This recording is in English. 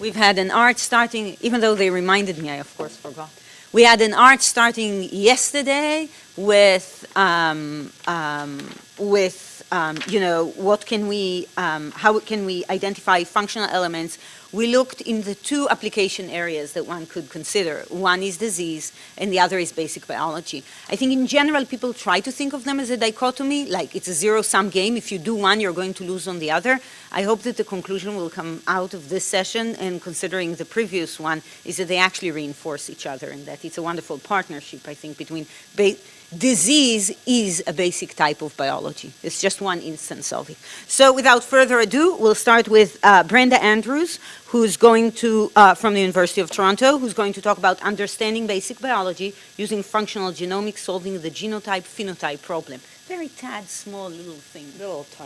We've had an art starting, even though they reminded me, I of course forgot. We had an art starting yesterday with, um, um, with um, you know, what can we, um, how can we identify functional elements we looked in the two application areas that one could consider. One is disease, and the other is basic biology. I think in general, people try to think of them as a dichotomy, like it's a zero-sum game. If you do one, you're going to lose on the other. I hope that the conclusion will come out of this session, and considering the previous one, is that they actually reinforce each other, and that it's a wonderful partnership, I think, between disease is a basic type of biology. It's just one instance of it. So without further ado, we'll start with uh, Brenda Andrews, who's going to, uh, from the University of Toronto, who's going to talk about understanding basic biology using functional genomics, solving the genotype-phenotype problem. Very tad, small little thing. Little tiny.